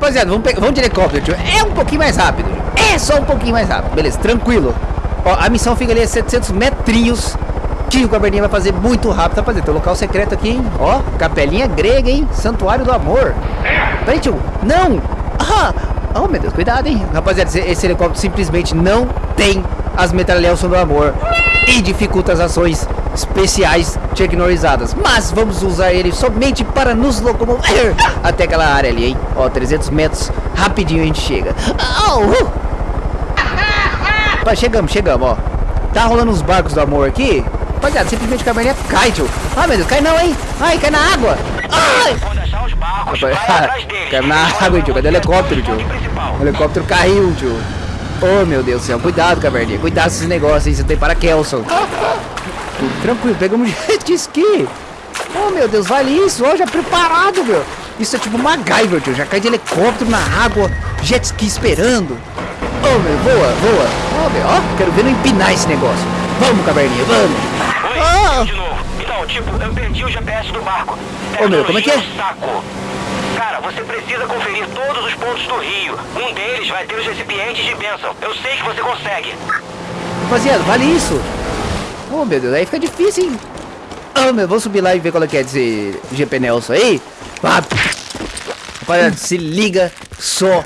Rapaziada, vamos, pegar, vamos de helicóptero, tio. É um pouquinho mais rápido. É só um pouquinho mais rápido. Beleza, tranquilo. Ó, a missão fica ali a 700 metrinhos. Que o Caverninha vai fazer muito rápido, rapaziada. Tem um local secreto aqui, hein? Ó, capelinha grega, hein? Santuário do amor. Peraí, tio. Não! Ah! Oh, meu Deus, cuidado, hein? Rapaziada, esse, esse helicóptero simplesmente não tem as metralhas do amor. E dificulta as ações especiais tecnorizadas. Mas vamos usar ele somente para nos locomover até aquela área ali, hein? Ó, 300 metros, rapidinho a gente chega. Oh, uh. Chegamos, chegamos, ó. Tá rolando uns barcos do amor aqui. Rapaziada, simplesmente a caverninha cai, tio. Ai, meu Deus, cai não, hein? Ai, cai na água. Ai! Cai na água, tio. Cadê o helicóptero, tio? O helicóptero caiu, tio. Oh, meu Deus do céu. Cuidado, caverninha. Cuidado com esses negócios aí. Você tem para Kelson. Tranquilo, pegamos jet ski. Oh, meu Deus, vale isso. Ó, já preparado, meu. Isso é tipo MacGyver, tio. Já cai de helicóptero na água. Jet ski esperando. Oh, meu, voa, voa. Oh, meu, ó. Quero ver não empinar esse negócio. Vamos, caverninha, vamos. Oi, Ah. de novo. Então, tipo, eu perdi o GPS do barco. Ô, meu, como é que é? Saco. Cara, você precisa conferir todos os pontos do rio. Um deles vai ter os recipientes de bênção. Eu sei que você consegue. Rapaziada, vale isso. Oh, meu Deus, aí fica difícil, hein? Oh, meu, vou subir lá e ver qual é que é desse GP Nelson aí. Ah, Rapaziada, se liga só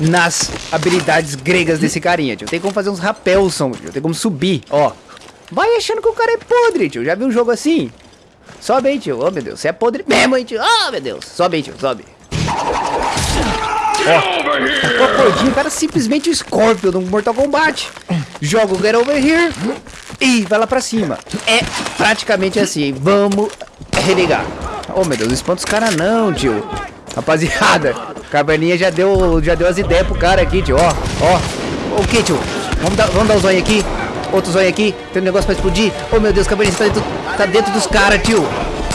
nas habilidades gregas desse carinha, tio. Tem como fazer uns rapelson, tio. Tem como subir, ó. Vai achando que o cara é podre, tio. Já viu um jogo assim? Sobe aí, tio. Oh, meu Deus, você é podre mesmo, hein, tio. Oh, meu Deus. Sobe aí, tio, sobe. Ó, cordinha, o cara simplesmente o Scorpion do Mortal Kombat. Joga o Get Over Here e vai lá pra cima. É praticamente assim? Vamos religar. Oh, meu Deus, espanta os caras não, tio. Rapaziada, Caverninha já deu, já deu as ideias pro cara aqui, tio. Ó, ó. O que, tio? Vamos dar, vamos dar um zóio aqui. Outro zóio aqui. Tem um negócio pra explodir. Oh, meu Deus, Caverninha, você tá dentro, tá dentro dos caras, tio.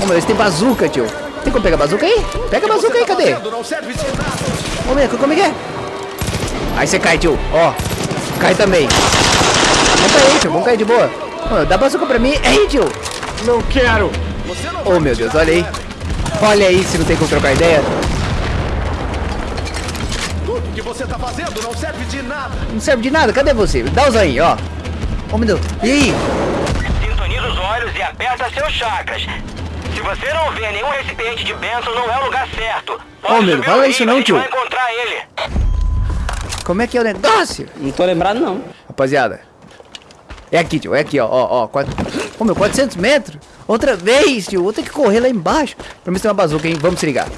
Oh, meu Deus, tem bazuca, tio. Tem como pegar bazuca aí? Pega bazuca aí, cadê? Ô, meu, como é que é? Aí você cai, tio. Ó, cai também. Vamos cair, tio. Vamos cair de boa. Ô, dá bazuca pra mim. Ei, tio. Não quero! Oh, meu Deus, olha aí. Olha aí se não tem como trocar ideia. Tudo que você tá fazendo não serve de nada! Não serve de nada. Cadê você? Dá o zoinho, ó. Oh, meu Deus. E aí? Sintoniza os olhos e aperta seus chakras. Se você não vê nenhum recipiente de bênção, não é o lugar certo. Pode Ô, meu, subir fala isso não, tio. vai encontrar ele. Como é que é o negócio? Não tô lembrado, não. Rapaziada. É aqui, tio. É aqui, ó. Ó, ó. Quatro... Ô, meu, 400 metros. Outra vez, tio. Vou ter que correr lá embaixo. Pra mim tem uma bazuca, hein? Vamos se ligar.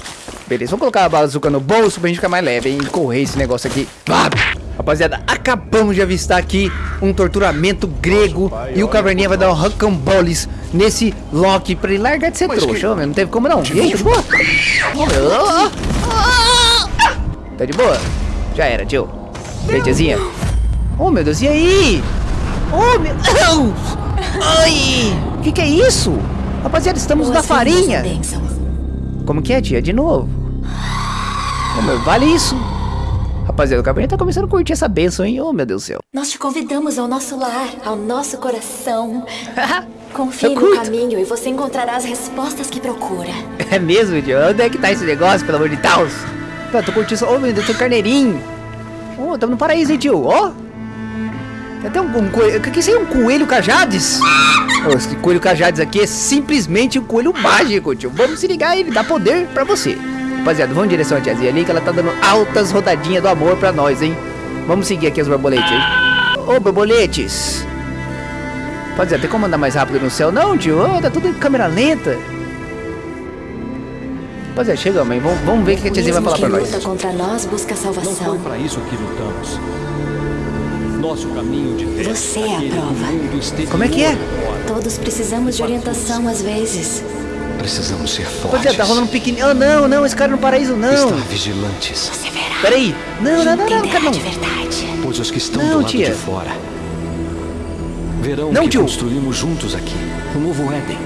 Beleza, vamos colocar a bazuca no bolso pra gente ficar mais leve, hein? E correr esse negócio aqui. Vá! Rapaziada, acabamos de avistar aqui um torturamento grego. E o Caverninha vai dar um rocamboles nesse Loki pra ele largar de ser trouxa. Ô, meu, não teve como não. E aí, tá de boa? Ô. Tá de boa? Já era, tio. E aí, tiazinha? Oh, meu Deus, e aí? Oh, meu Deus! Ai! O que, que é isso? Rapaziada, estamos na farinha. Como que é, tia? De novo. Oh, meu, vale isso. Rapaziada, o Cabernet tá começando a curtir essa benção, hein? Oh, meu Deus do céu. Nós te convidamos ao nosso lar, ao nosso coração. Confie no caminho e você encontrará as respostas que procura. É mesmo, tio? Onde é que tá esse negócio, pelo amor de Deus? Tá, tô curtindo isso. Oh, meu Deus, tem um carneirinho. Oh, tamo no paraíso, hein, tio? Ó. Tem até um, um coelho. O que é isso aí? Um coelho cajades? Oh, esse coelho cajades aqui é simplesmente um coelho mágico, tio. Vamos se ligar, ele dá poder pra você. Rapaziada, vamos em direção à tiazinha ali, que ela tá dando altas rodadinhas do amor pra nós, hein? Vamos seguir aqui as borboletes, hein? Ô, borboletes. Rapaziada, tem como andar mais rápido no céu? Não, tio. Oh, tá tudo em câmera lenta. Rapaziada, chegamos, hein? Vamos, vamos ver o que a tiazinha vai falar pra nós. luta contra nós busca Não foi salvação. para isso que lutamos. Nosso caminho de fé. Você é a prova. Como é que é? Todos precisamos de orientação às vezes. Precisamos ser Rapaziada, fortes. tá rolando um pequenininho. Oh, não, não, esse cara no paraíso, não. Estar vigilantes, Você verá. Peraí. Não, não, não, não, cara, não. de verdade. pois os que estão Não, do lado tia. de fora verão Não, que tio. construímos juntos aqui. O novo Éden.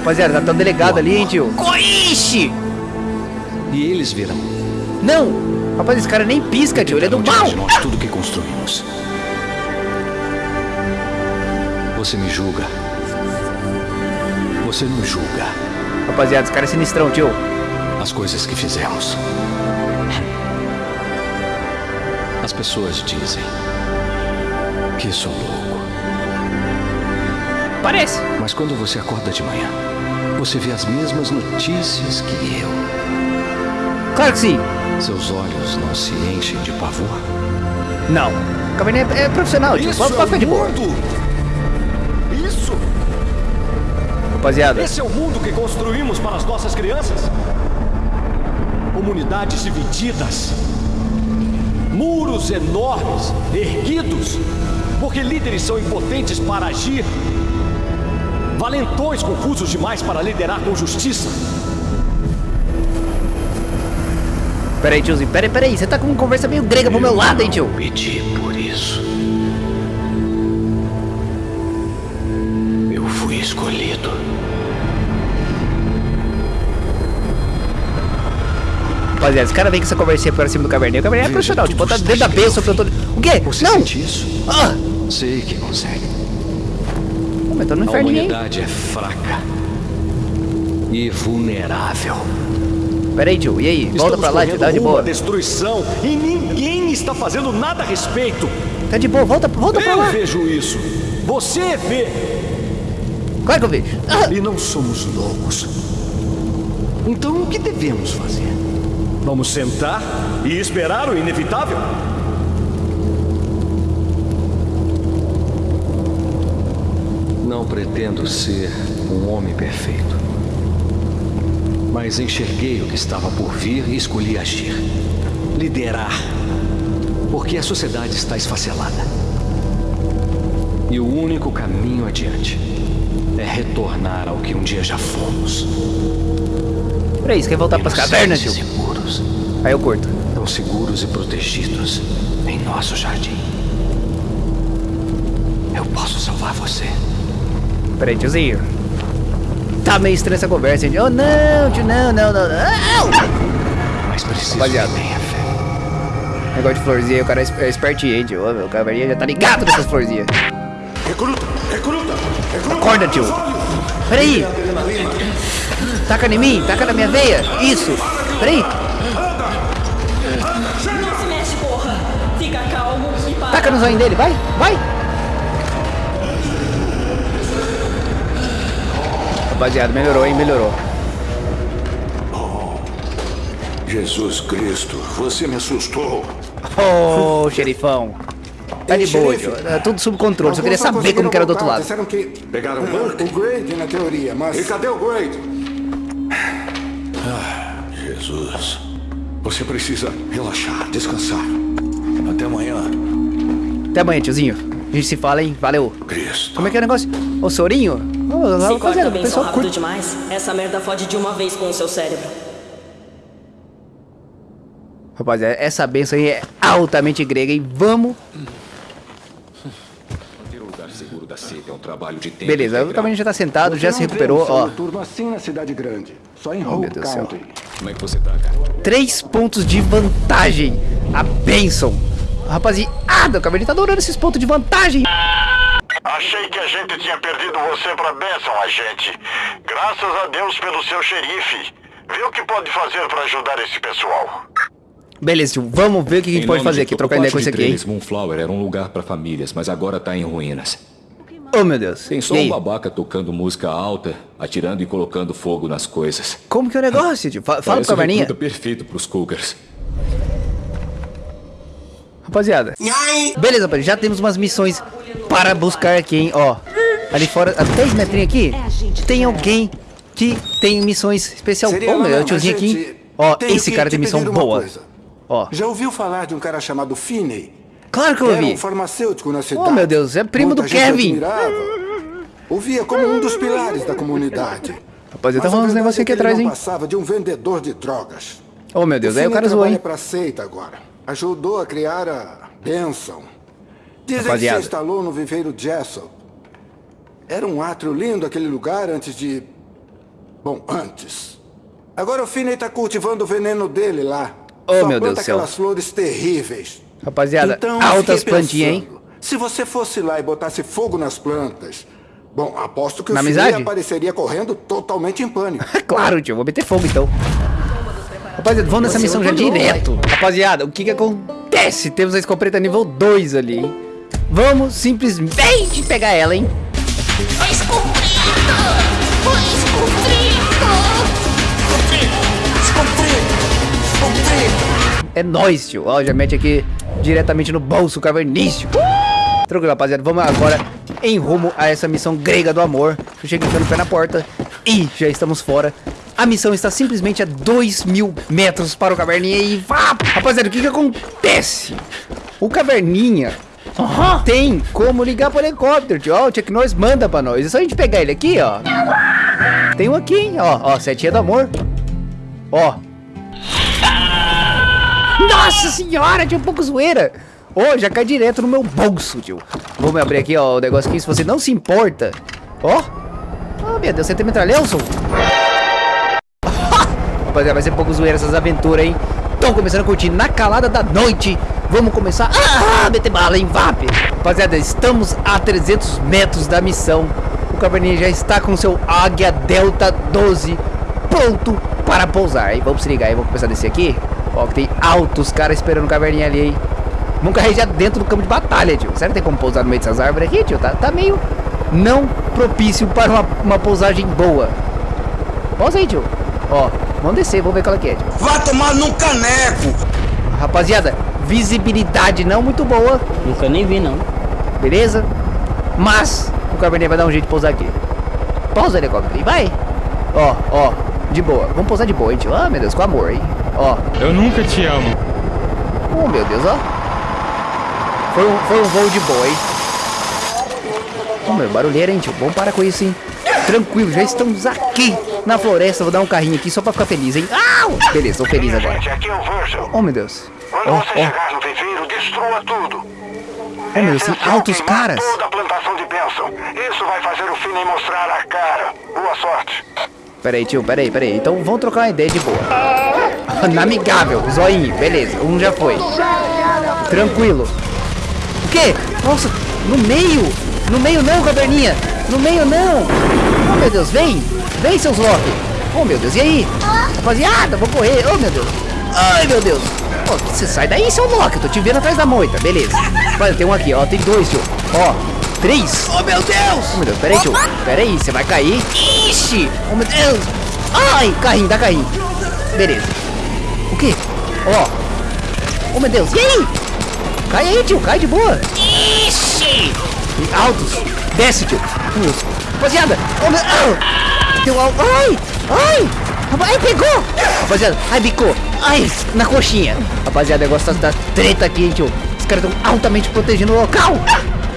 Rapaziada, tá um delegado ali, hein, tio. Ixi! E eles verão. Não! Rapaz, esse cara nem pisca, tio. Ele é do mal. nós tudo que construímos. Você me julga. Você não julga Rapaziada, esse cara é sinistrão, tio. as coisas que fizemos. As pessoas dizem que sou louco. Parece. Mas quando você acorda de manhã, você vê as mesmas notícias que eu. Claro que sim. Seus olhos não se enchem de pavor? Não. O Caverninha é, é profissional, tio. Isso Pode, é pode o ficar de boa. Isso! Rapaziada. Esse é o mundo que construímos para as nossas crianças? Comunidades divididas. Muros enormes, erguidos, porque líderes são impotentes para agir. Valentões confusos demais para liderar com justiça. Pera aí, tiozinho. Pera aí, pera aí. Você tá com uma conversa meio grega pro meu lado, hein, tio? Pedi por isso. Eu fui escolhido. Rapaziada, esse cara vem com essa conversinha pra cima do Caverninha. O Caverninha é profissional. Tipo, tá dentro da bênção pra todo... O quê? Você Não! sente isso? Ah! Sei que consegue. Pô, mas tô no A inferninho, hein? humanidade é fraca e vulnerável. Pera aí, tio. E aí? Volta Estamos pra lá, tio. Tá de boa. destruição e ninguém está fazendo nada a respeito. Tá de boa. Volta, volta pra Eu lá. vejo isso. Você vê. Claro que eu vejo. Ah! E não somos loucos. Então o que devemos fazer? Vamos sentar e esperar o inevitável? Não pretendo ser um homem perfeito. Mas enxerguei o que estava por vir e escolhi agir. Liderar. Porque a sociedade está esfacelada. E o único caminho adiante é retornar ao que um dia já fomos. Peraí, você quer voltar pras cavernas, tio? Puros, Aí eu curto. tão seguros e protegidos em nosso jardim. Eu posso salvar você. Peraí, tiozinho. Tá meio estranha essa conversa, hein? Oh, não, tio, não, não, não, não. Mas preciso Rapaziada. que tenha fé. Negócio de florzinha, o cara é é espertinho, hein, tio? Ô, meu, o caverninha já tá ligado nessas florzinhas. Recruta! Recruta! Recruta! Acorda, tio. Peraí. Taca em mim, taca na minha veia. Isso. Peraí. Não se mexe, porra! Fica calmo e para. Taca no zóio dele, vai, vai. Rapaziada, melhorou, hein? Melhorou. Jesus Cristo, você me assustou. Ô, xerifão. Tá de boa. É tudo sob controle. Só queria saber como que era do outro lado. Disseram que... Pegaram o Ah? O Grade, na teoria, mas... E cadê o Grade? Jesus. Você precisa relaxar, descansar. Até amanhã, Até amanhã, tiozinho. A gente se fala, hein? Valeu. Cristo. Como é que é o negócio? Ô, Sorinho? Ô, Se rapaziada, corta o bem só pessoal rápido curte. demais, essa merda fode de uma vez com o seu cérebro. Rapaziada, essa benção aí é altamente grega, hein? Vamos. É um. Beleza, o. Caverninha já tá sentado, já Você se não vê recuperou, um ó. assim na cidade grande. Só em Oh, meu Deus do céu. É que você tá, cara? Três pontos de vantagem. A benção. Rapaziada, o Caverninha tá adorando esses pontos de vantagem. Achei que a gente tinha perdido você pra Benson, agente. Graças a Deus pelo seu xerife. Vê o que pode fazer pra ajudar esse pessoal. Beleza, tio, vamos ver o que a gente pode fazer aqui, trocar ideia com esse aqui, hein? Trails, Moonflower era um lugar pra famílias, mas agora tá em ruínas. Oh, meu Deus. Tem só E um aí? babaca tocando música alta, atirando e colocando fogo nas coisas. Como que é o negócio, tio? Fa- Fala pro Parece o Caverninha. recruta perfeito pros Cougars. Rapaziada. Beleza, rapaziada. Já temos umas missões para buscar aqui, hein? Ó. Ali fora, a 10 metrinhos aqui, tem alguém que tem missões especial. Ô, meu, lá o não, tiozinho aqui. Ó, esse cara te tem missão boa. Ó. Já ouviu falar de um cara chamado Finney? Claro que eu Era ouvi. um farmacêutico na cidade. Oh, meu Deus, é primo Muita do Kevin. admirava. O via como um dos pilares da comunidade. Rapaziada, tá rolando uns negocinhos é aqui atrás, hein? passava de um vendedor de drogas. Oh, meu Deus, aí o cara zoou, trabalha hein? pra seita agora. Ajudou a criar a Benção. Dizem Rapaziada. que se instalou no viveiro Jessel. Era um átrio lindo aquele lugar antes de... Bom, antes. Agora o Finney tá cultivando o veneno dele lá. Oh, Só meu Deus planta do céu. aquelas flores terríveis. Rapaziada, Então, altas plantinhas, hein? Se você fosse lá e botasse fogo nas plantas... Bom, aposto que Na o Finney amizade? apareceria correndo totalmente em pânico. Claro, tio, vou meter fogo então. Rapaziada, vamos nessa missão já direto. Rapaziada, o que que acontece? acontece? Temos a escopeta nível 2 ali, hein? Vamos simplesmente pegar ela, hein? Foi É nóis, tio. Ó, já mete aqui diretamente no bolso cavernício. Tranquilo, rapaziada. Vamos agora em rumo a essa missão grega do amor. Eu cheguei no pé na porta e já estamos fora. A missão está simplesmente a 2 mil metros para o Caverninha e vá! Rapaziada, o que que acontece? O Caverninha tem como ligar para o helicóptero, tio. Ó, o Chuck Norris manda para nós. É só a gente pegar ele aqui, ó. Tem um aqui, hein? Ó, ó, setinha do amor. Ó. Nossa senhora, tinha um pouco zoeira. Ô, oh, já cai direto no meu bolso, tio. Vamos abrir aqui, ó, o negócio aqui, se você não se importa. Ó. Oh, meu Deus, você tem metralhão, Rapaziada, vai ser pouco zoeira essas aventuras, hein? Estão começando a curtir na calada da noite. Vamos começar a ah, meter bala em VAP. Rapaziada, estamos a 300 metros da missão. O Caverninha já está com seu Águia Delta 12 pronto para pousar. E vamos se ligar aí, vamos começar a descer aqui. Ó, que tem altos caras esperando o Caverninha ali, hein? Vamos carregar dentro do campo de batalha, tio. Será que tem como pousar no meio dessas árvores aqui, tio? Tá, tá meio não propício para uma, uma pousagem boa. Pousa aí, tio. Ó, vamos descer, vamos ver qual é que é, tio. Vai tomar num caneco! Rapaziada, visibilidade não muito boa. Nunca nem vi, não. Beleza? Mas o Cabernet vai dar um jeito de pousar aqui. Pausa o helicóptero e vai. Ó, ó, de boa. Vamos pousar de boa, hein, tio. Ah, meu Deus, com amor, hein. Ó. Eu nunca te amo. Oh, meu Deus, ó. Foi um, foi um voo de boa, hein. Oh, meu, barulheira, hein, tio. Vamos parar com isso, hein. Tranquilo, já estamos aqui na floresta. Vou dar um carrinho aqui só pra ficar feliz, hein. Au! Beleza, tô feliz agora. Oh, meu Deus. Quando oh, você oh. chegar no viveiro, destrua tudo. Oh, meu Deus, tem altos caras. Toda a plantação de bênção. Isso vai fazer o Finney mostrar a cara. Boa sorte. Peraí, tio, peraí, peraí. Então vamos trocar uma ideia de boa. Amigável, zoinho, beleza. Um já foi. Tranquilo. O quê? Nossa, no meio. No meio não, caverninha. No meio não. Oh, meu Deus, vem. Vem, seus Loki. Oh, meu Deus, e aí? Rapaziada, vou correr. Oh, meu Deus. Ai, meu Deus. Oh, você sai daí, seu Loki. Eu tô te vendo atrás da moita. Beleza. Olha, tem um aqui, ó. Tem dois, tio. Ó, três. Oh, meu Deus. Oh, meu Deus, peraí, tio. Peraí, você vai cair. Ixi. Oh, meu Deus. Ai, carrinho, dá carrinho. Beleza. O quê? Ó. Oh. meu Deus. E aí? Cai aí, tio. Cai de boa. Ixi. Altos. Desce, tio. Meu Deus. Rapaziada. Oh, meu... Oh. Deu alto. Ai. Ai. Ai, pegou. Rapaziada. Ai, bicou. Ai, na coxinha. Rapaziada, negócio da treta aqui, hein, tio. Os caras estão altamente protegendo o local.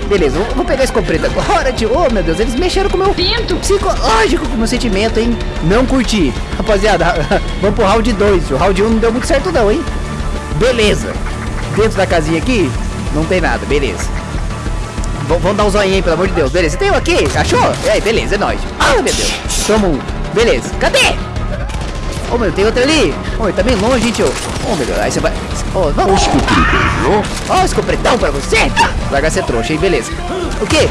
Beleza, vou, vou pegar a escopeta agora, tio. Oh, meu Deus, eles mexeram com o meu pinto psicológico, com o meu sentimento, hein? Não curti. Rapaziada, vamos pro round 2, tio. Round 1 um não deu muito certo não, hein? Beleza. Dentro da casinha aqui, não tem nada, beleza. V vamos dar um zoinho aí, pelo amor de Deus. Beleza, tem um aqui? Achou? E aí, beleza, é nóis. Ah, meu Deus. Toma um. Beleza. Cadê? Oh, meu, tem outro ali. Oh, ele tá bem longe, tio. Oh, meu Deus, aí você vai... Oh, vamos. Ó, oh, escopretão pra você. Larga ser trouxa, hein? Beleza. O quê?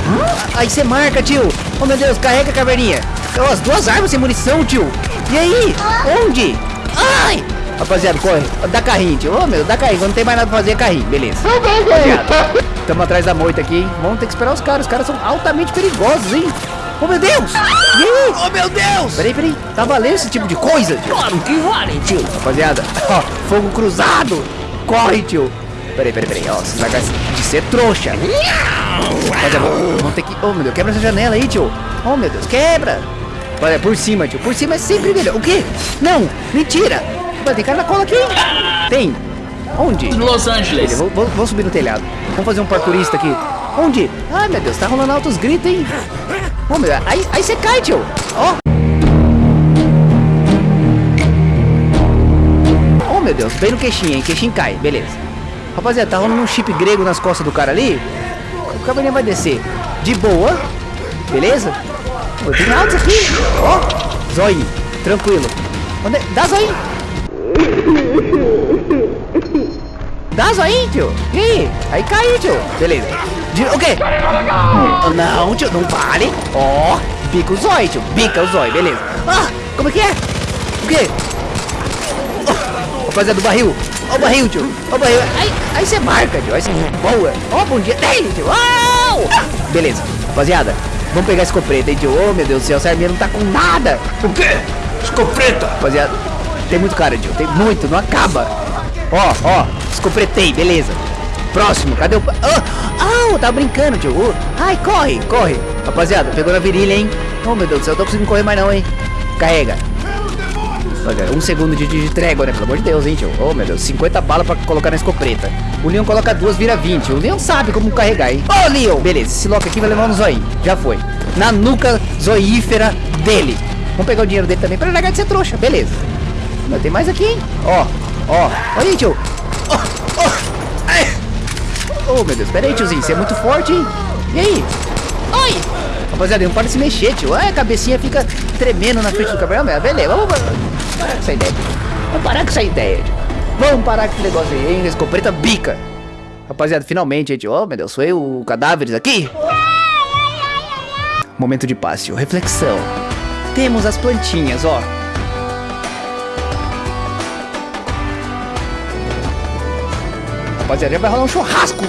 Aí você marca, tio. Oh, meu Deus, carrega a caverninha. Oh, as duas armas sem munição, tio. E aí? Onde? Ai! Rapaziada, corre. Dá carrinho, tio. Oh, meu, dá carrinho. Quando não tem mais nada pra fazer, é carrinho. Beleza. Rapaziada, estamos atrás da moita aqui. Vamos ter que esperar os caras. Os caras são altamente perigosos, hein? Oh, meu Deus! E aí? Oh, meu Deus! Peraí, peraí. Tá valendo esse tipo de coisa? Tio? Claro que vale, tio. Rapaziada, ó, fogo cruzado. Corre, tio. Peraí, peraí, peraí. Ó, você vai de ser trouxa. Rapaziada, vamos ter que... Oh, meu Deus, quebra essa janela aí, tio. Oh, meu Deus, quebra. Olha, por cima, tio. Por cima é sempre melhor. O quê? Não, mentira. Mas tem cara na cola aqui. Tem. Onde? Los Angeles. Vamos subir no telhado. Vamos fazer um parkourista aqui. Onde? Ai, meu Deus, tá rolando altos gritos, hein? Oh, meu, aí, aí você cai, tio. Ó. Oh. oh, meu Deus, bem no queixinho, hein? Queixinho cai, beleza. Rapaziada, tá rolando um chip grego nas costas do cara ali. O cavalinho vai descer de boa, beleza? Pô, tem altos aqui. Ó, oh, tranquilo. Onde... É? Dá zóio. Dá zóio, tio. E aí? Aí cai, tio. Beleza. De, o quê? Não, tio, não vale. Ó, oh, bica o zóio, tio. Bica o zóio, beleza. Ah, como é que é? O quê? Oh, rapaziada do barril. Ó o barril, tio. Ó o barril. Aí, aí você marca, tio. Aí você boa. Ó, bom dia dele, tio. Uau! Beleza, rapaziada. Vamos pegar a escopeta, hein, tio. Oh, meu Deus do céu. Essa arminha não tá com nada. O quê? Escopeta! Rapaziada, tem muito cara, tio. Tem muito, não acaba. Ó, ó. Escopretei, beleza. Próximo, cadê o... Oh, oh tá brincando, tio. Ai, corre, corre. Rapaziada, pegou na virilha, hein. Oh, meu Deus do céu. Eu tô conseguindo correr mais não, hein. Carrega. Um segundo de, de, de, trégua, né? Pelo amor de Deus, hein, tio. Oh, meu Deus. 50 balas pra colocar na escopeta. O Leon coloca duas, vira 20. O Leon sabe como carregar, hein? Ô, oh, Leon! Beleza, esse lock aqui vai levar no zoinho. Já foi. Na nuca zoífera dele. Vamos pegar o dinheiro dele também pra largar de ser trouxa. Beleza. Mas tem mais aqui, hein? Ó, ó. Aí, tio. Oh, oh. oh, meu Deus. Pera aí, tiozinho. Você é muito forte, hein? E aí? Oi! Rapaziada, não para de se mexer, tio. Ah, a cabecinha fica tremendo na frente do cabelo. Beleza, vamos parar com essa ideia. Vamos parar com essa ideia, tio. Vamos parar com esse negócio aí, hein? Escopeta bica. Rapaziada, finalmente, gente. Oh, meu Deus, foi o cadáveres aqui. Momento de paz, tio. Reflexão. Temos as plantinhas, ó. Rapaziada, vai rolar um churrasco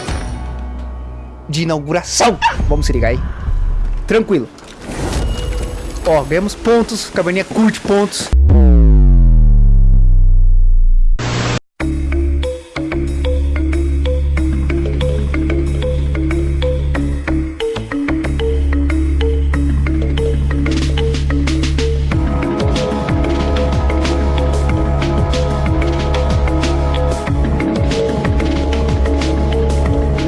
de inauguração. Vamos se ligar aí. Tranquilo. Ó, ganhamos pontos. Caverninha curte pontos.